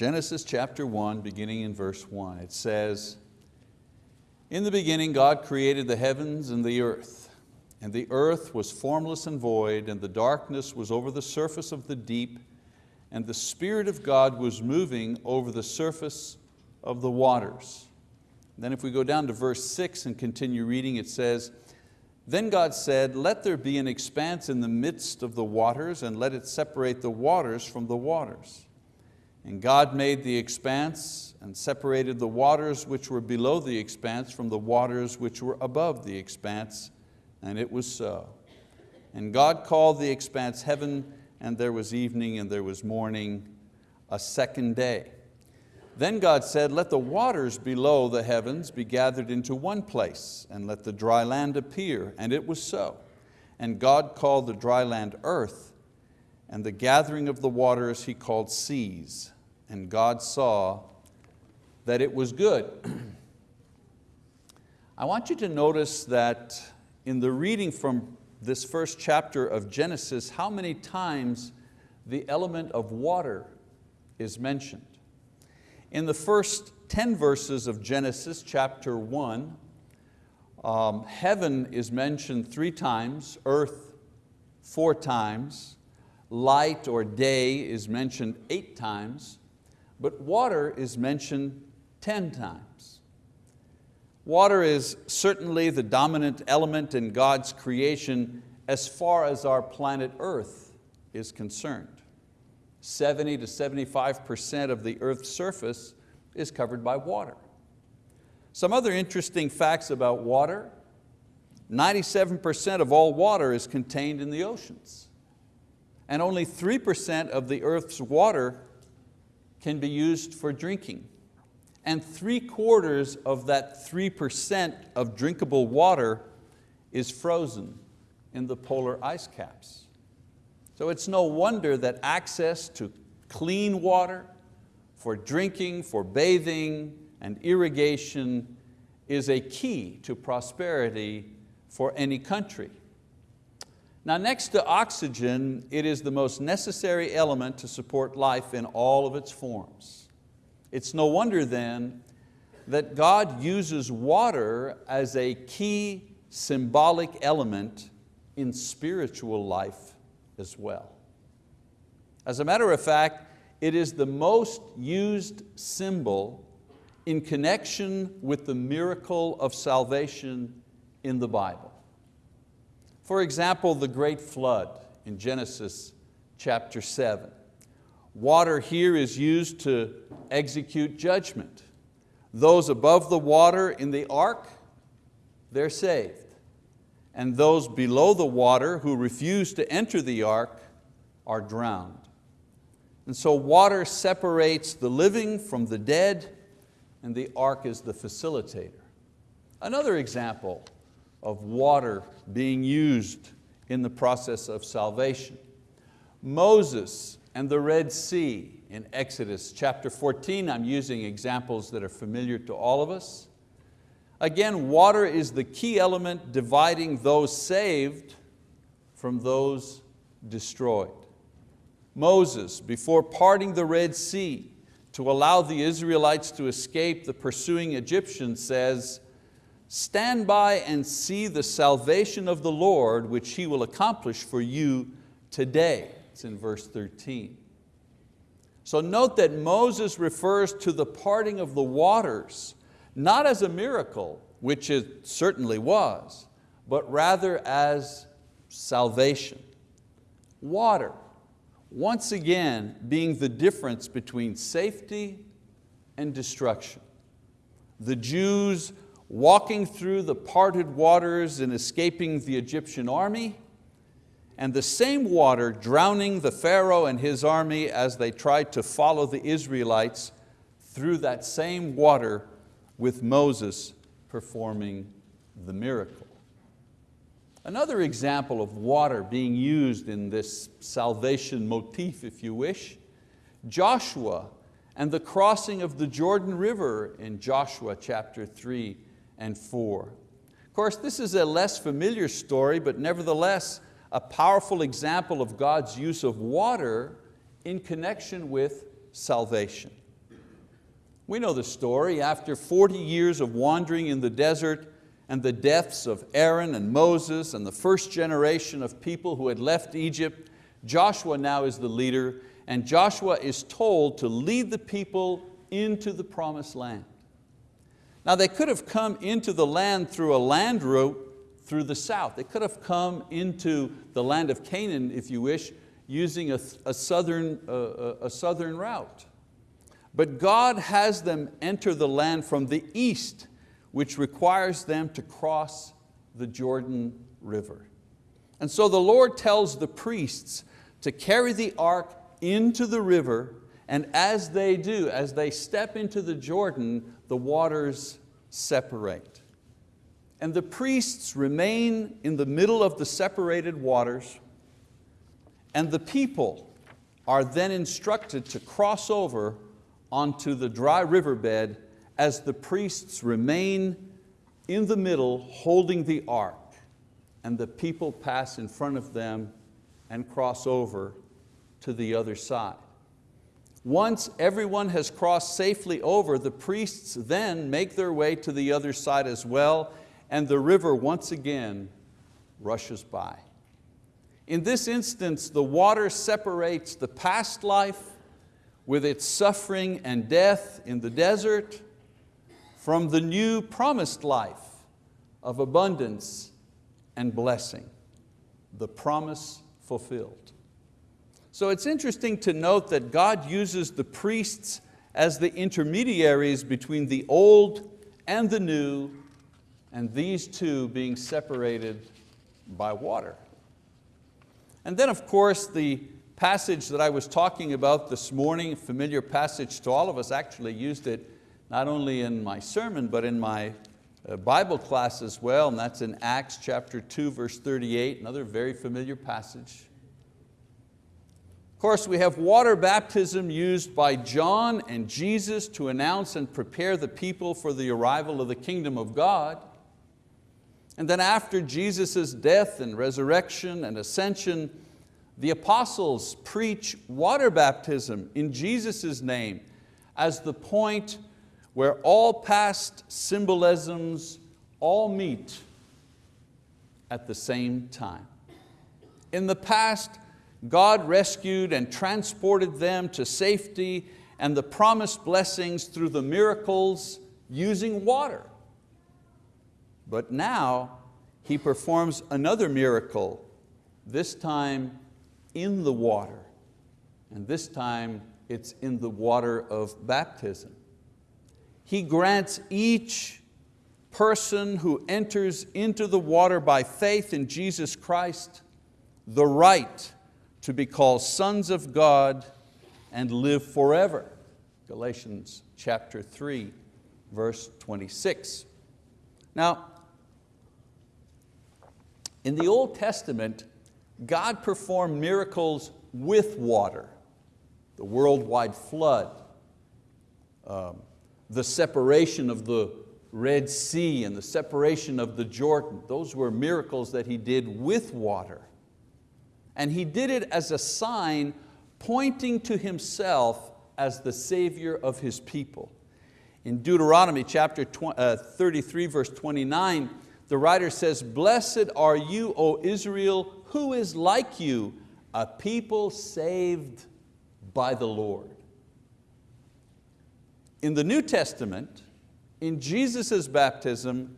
Genesis chapter 1, beginning in verse 1. It says, In the beginning God created the heavens and the earth, and the earth was formless and void, and the darkness was over the surface of the deep, and the Spirit of God was moving over the surface of the waters. Then if we go down to verse six and continue reading, it says, Then God said, let there be an expanse in the midst of the waters, and let it separate the waters from the waters. And God made the expanse and separated the waters which were below the expanse from the waters which were above the expanse, and it was so. And God called the expanse heaven, and there was evening and there was morning, a second day. Then God said, let the waters below the heavens be gathered into one place, and let the dry land appear, and it was so. And God called the dry land earth, and the gathering of the waters He called seas. And God saw that it was good. I want you to notice that in the reading from this first chapter of Genesis, how many times the element of water is mentioned. In the first 10 verses of Genesis chapter one, um, heaven is mentioned three times, earth four times, light or day is mentioned eight times, but water is mentioned 10 times. Water is certainly the dominant element in God's creation as far as our planet Earth is concerned. 70 to 75% of the Earth's surface is covered by water. Some other interesting facts about water, 97% of all water is contained in the oceans. And only 3% of the Earth's water can be used for drinking. And three quarters of that 3% of drinkable water is frozen in the polar ice caps. So it's no wonder that access to clean water for drinking, for bathing, and irrigation is a key to prosperity for any country. Now next to oxygen, it is the most necessary element to support life in all of its forms. It's no wonder then that God uses water as a key symbolic element in spiritual life as well. As a matter of fact, it is the most used symbol in connection with the miracle of salvation in the Bible. For example, the great flood in Genesis chapter seven. Water here is used to execute judgment. Those above the water in the ark, they're saved. And those below the water who refuse to enter the ark are drowned. And so water separates the living from the dead and the ark is the facilitator. Another example of water being used in the process of salvation. Moses and the Red Sea in Exodus chapter 14, I'm using examples that are familiar to all of us. Again, water is the key element dividing those saved from those destroyed. Moses, before parting the Red Sea to allow the Israelites to escape the pursuing Egyptians says, Stand by and see the salvation of the Lord, which He will accomplish for you today. It's in verse 13. So note that Moses refers to the parting of the waters, not as a miracle, which it certainly was, but rather as salvation. Water, once again being the difference between safety and destruction. The Jews walking through the parted waters and escaping the Egyptian army, and the same water drowning the Pharaoh and his army as they tried to follow the Israelites through that same water with Moses performing the miracle. Another example of water being used in this salvation motif, if you wish, Joshua and the crossing of the Jordan River in Joshua chapter 3 and 4. Of course, this is a less familiar story, but nevertheless a powerful example of God's use of water in connection with salvation. We know the story. After 40 years of wandering in the desert and the deaths of Aaron and Moses and the first generation of people who had left Egypt, Joshua now is the leader and Joshua is told to lead the people into the promised land. Now they could have come into the land through a land route through the south. They could have come into the land of Canaan, if you wish, using a, a southern, uh, a southern route. But God has them enter the land from the east, which requires them to cross the Jordan River. And so the Lord tells the priests to carry the ark into the river, and as they do, as they step into the Jordan, the waters separate. And the priests remain in the middle of the separated waters, and the people are then instructed to cross over onto the dry riverbed as the priests remain in the middle holding the ark and the people pass in front of them and cross over to the other side. Once everyone has crossed safely over, the priests then make their way to the other side as well and the river once again rushes by. In this instance, the water separates the past life with its suffering and death in the desert from the new promised life of abundance and blessing, the promise fulfilled. So it's interesting to note that God uses the priests as the intermediaries between the old and the new, and these two being separated by water. And then of course the passage that I was talking about this morning, familiar passage to all of us, actually used it not only in my sermon, but in my uh, Bible class as well, and that's in Acts chapter 2, verse 38, another very familiar passage. Of course, we have water baptism used by John and Jesus to announce and prepare the people for the arrival of the kingdom of God. And then after Jesus' death and resurrection and ascension, the apostles preach water baptism in Jesus' name as the point where all past symbolisms all meet at the same time. In the past, God rescued and transported them to safety and the promised blessings through the miracles using water. But now He performs another miracle, this time in the water. And this time it's in the water of baptism. He grants each person who enters into the water by faith in Jesus Christ the right to be called sons of God and live forever. Galatians chapter 3, verse 26. Now, in the Old Testament, God performed miracles with water, the worldwide flood, um, the separation of the Red Sea and the separation of the Jordan. Those were miracles that He did with water. And He did it as a sign pointing to Himself as the Savior of His people. In Deuteronomy chapter uh, 33, verse 29, the writer says, Blessed are you, O Israel, who is like you, a people saved by the Lord. In the New Testament, in Jesus' baptism,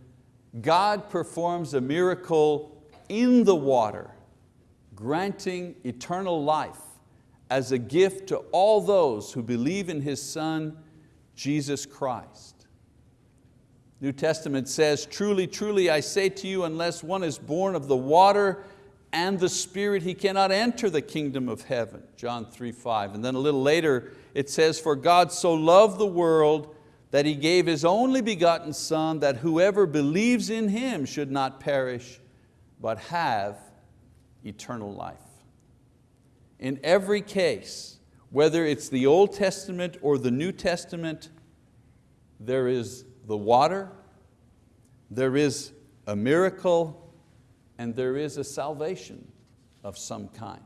God performs a miracle in the water, granting eternal life as a gift to all those who believe in His Son, Jesus Christ. New Testament says, truly, truly, I say to you, unless one is born of the water and the Spirit, he cannot enter the kingdom of heaven. John 3, 5. And then a little later it says, for God so loved the world that He gave His only begotten Son, that whoever believes in Him should not perish, but have eternal life. In every case, whether it's the Old Testament or the New Testament, there is the water, there is a miracle, and there is a salvation of some kind.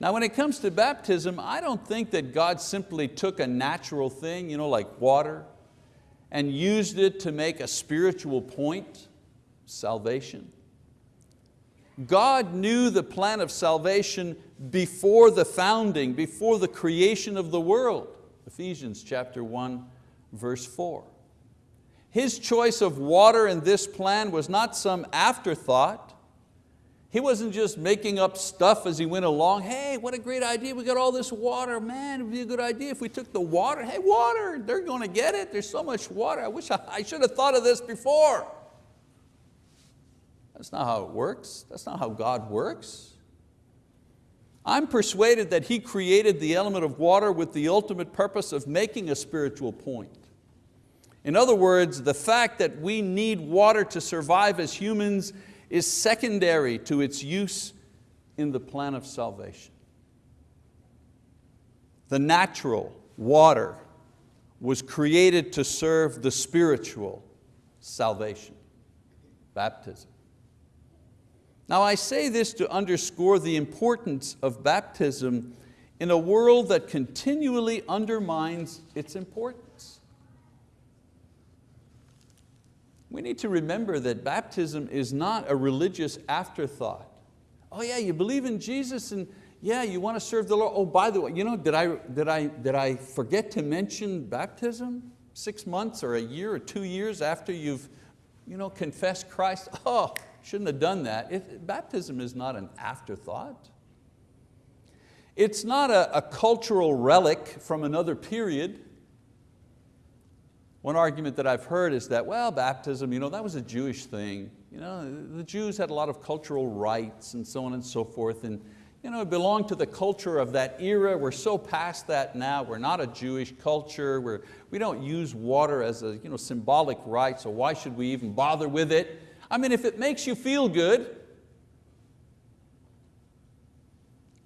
Now when it comes to baptism, I don't think that God simply took a natural thing, you know, like water, and used it to make a spiritual point, salvation. God knew the plan of salvation before the founding, before the creation of the world. Ephesians chapter 1, verse 4. His choice of water in this plan was not some afterthought. He wasn't just making up stuff as he went along. Hey, what a great idea, we got all this water. Man, it'd be a good idea if we took the water. Hey, water, they're going to get it. There's so much water. I wish I, I should have thought of this before. That's not how it works. That's not how God works. I'm persuaded that He created the element of water with the ultimate purpose of making a spiritual point. In other words, the fact that we need water to survive as humans is secondary to its use in the plan of salvation. The natural water was created to serve the spiritual salvation, baptism. Now I say this to underscore the importance of baptism in a world that continually undermines its importance. We need to remember that baptism is not a religious afterthought. Oh yeah, you believe in Jesus and yeah, you want to serve the Lord. Oh, by the way, you know, did I, did, I, did I forget to mention baptism? Six months or a year or two years after you've you know, confessed Christ? Oh, Shouldn't have done that. It, baptism is not an afterthought. It's not a, a cultural relic from another period. One argument that I've heard is that, well, baptism, you know, that was a Jewish thing. You know, the Jews had a lot of cultural rites and so on and so forth. And you know, it belonged to the culture of that era. We're so past that now. We're not a Jewish culture. We're, we don't use water as a you know, symbolic rite, so why should we even bother with it? I mean, if it makes you feel good,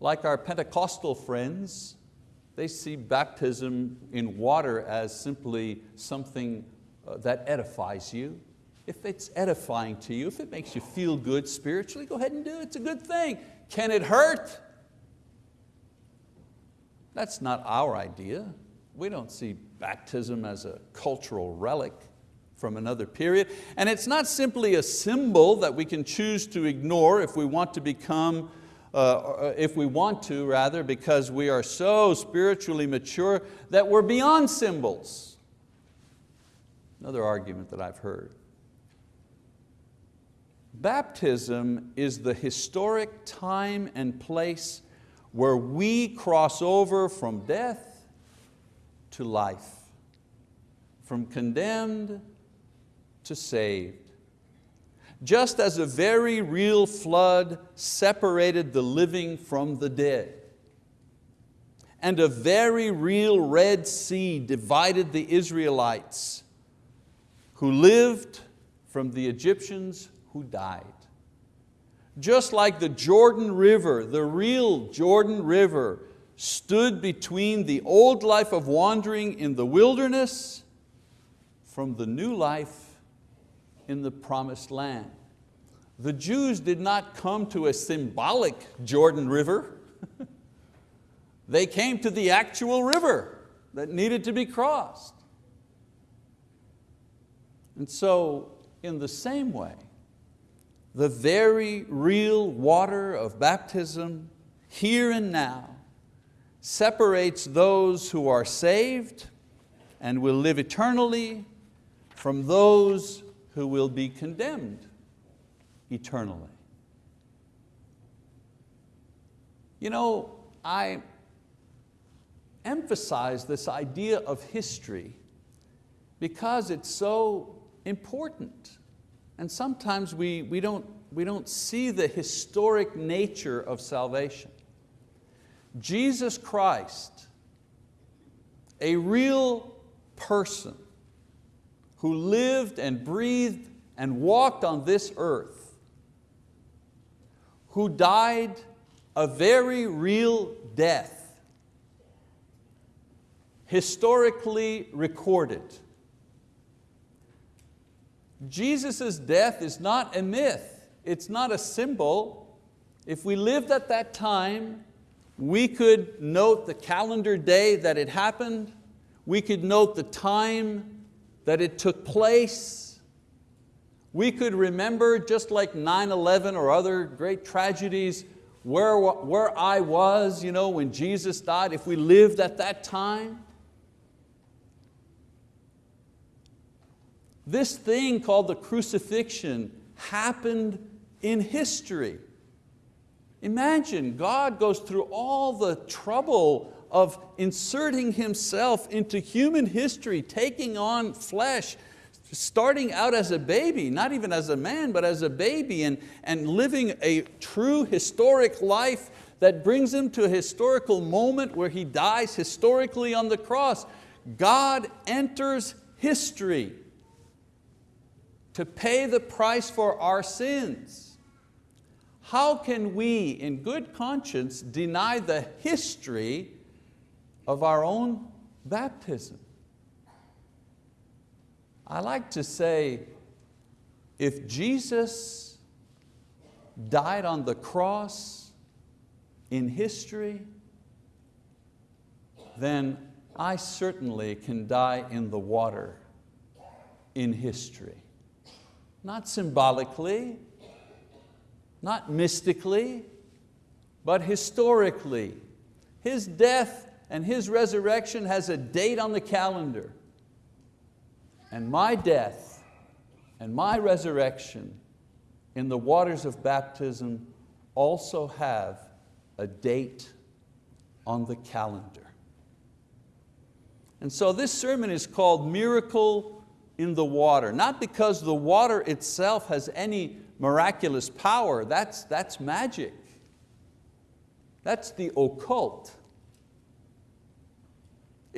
like our Pentecostal friends, they see baptism in water as simply something uh, that edifies you. If it's edifying to you, if it makes you feel good spiritually, go ahead and do it, it's a good thing. Can it hurt? That's not our idea. We don't see baptism as a cultural relic from another period. And it's not simply a symbol that we can choose to ignore if we want to become, uh, if we want to rather, because we are so spiritually mature that we're beyond symbols. Another argument that I've heard. Baptism is the historic time and place where we cross over from death to life, from condemned to saved. Just as a very real flood separated the living from the dead, and a very real Red Sea divided the Israelites who lived from the Egyptians who died. Just like the Jordan River, the real Jordan River, stood between the old life of wandering in the wilderness from the new life in the promised land. The Jews did not come to a symbolic Jordan River. they came to the actual river that needed to be crossed. And so, in the same way, the very real water of baptism, here and now, separates those who are saved and will live eternally from those who will be condemned eternally. You know, I emphasize this idea of history because it's so important. And sometimes we, we, don't, we don't see the historic nature of salvation. Jesus Christ, a real person, who lived and breathed and walked on this earth, who died a very real death, historically recorded. Jesus' death is not a myth, it's not a symbol. If we lived at that time, we could note the calendar day that it happened, we could note the time that it took place, we could remember, just like 9-11 or other great tragedies, where, where I was you know, when Jesus died, if we lived at that time. This thing called the crucifixion happened in history. Imagine God goes through all the trouble of inserting Himself into human history, taking on flesh, starting out as a baby, not even as a man, but as a baby, and, and living a true historic life that brings Him to a historical moment where He dies historically on the cross. God enters history to pay the price for our sins. How can we, in good conscience, deny the history of our own baptism? I like to say, if Jesus died on the cross in history, then I certainly can die in the water in history. Not symbolically, not mystically, but historically. His death and His resurrection has a date on the calendar. And my death and my resurrection in the waters of baptism also have a date on the calendar. And so this sermon is called Miracle in the Water, not because the water itself has any miraculous power, that's, that's magic. That's the occult.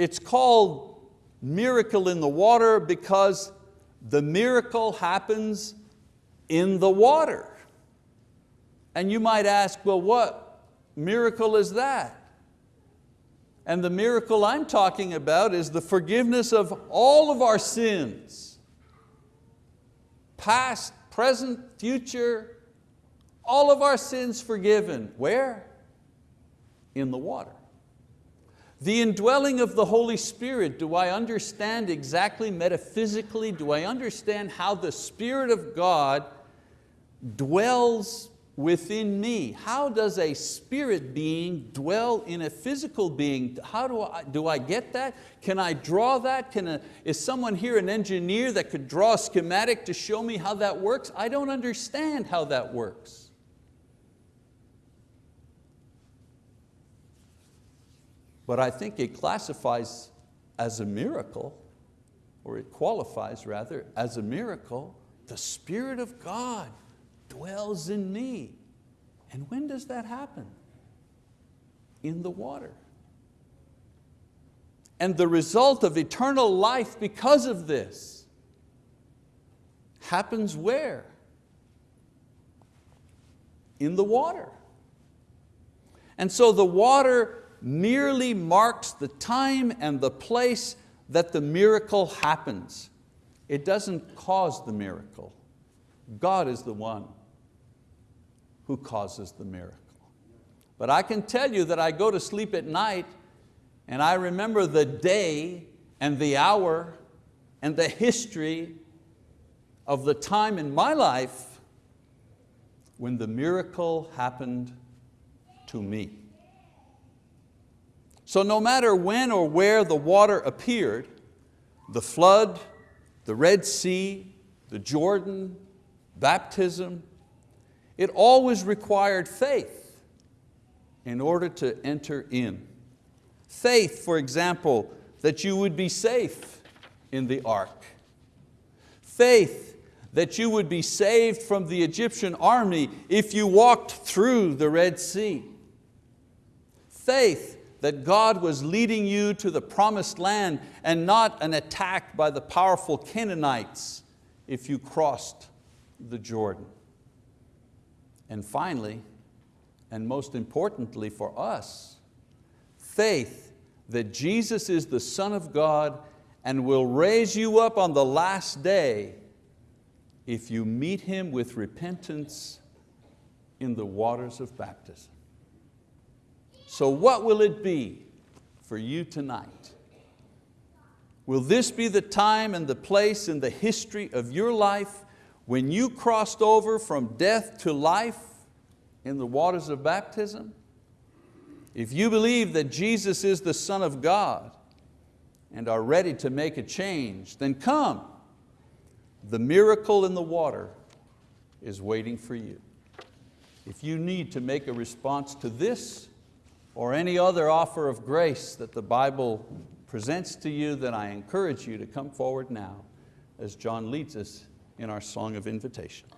It's called miracle in the water because the miracle happens in the water. And you might ask, well, what miracle is that? And the miracle I'm talking about is the forgiveness of all of our sins, past, present, future, all of our sins forgiven. Where? In the water. The indwelling of the Holy Spirit, do I understand exactly metaphysically, do I understand how the Spirit of God dwells within me. How does a spirit being dwell in a physical being? How do I, do I get that? Can I draw that? Can a, is someone here an engineer that could draw a schematic to show me how that works? I don't understand how that works. But I think it classifies as a miracle, or it qualifies rather, as a miracle, the Spirit of God dwells in me. And when does that happen? In the water. And the result of eternal life because of this happens where? In the water. And so the water merely marks the time and the place that the miracle happens. It doesn't cause the miracle. God is the one who causes the miracle. But I can tell you that I go to sleep at night and I remember the day and the hour and the history of the time in my life when the miracle happened to me. So no matter when or where the water appeared, the flood, the Red Sea, the Jordan, baptism, it always required faith in order to enter in. Faith, for example, that you would be safe in the ark. Faith that you would be saved from the Egyptian army if you walked through the Red Sea. Faith that God was leading you to the promised land and not an attack by the powerful Canaanites if you crossed the Jordan. And finally, and most importantly for us, faith that Jesus is the Son of God and will raise you up on the last day if you meet Him with repentance in the waters of baptism. So what will it be for you tonight? Will this be the time and the place in the history of your life when you crossed over from death to life in the waters of baptism? If you believe that Jesus is the Son of God and are ready to make a change, then come. The miracle in the water is waiting for you. If you need to make a response to this or any other offer of grace that the Bible presents to you, then I encourage you to come forward now as John leads us in our song of invitation.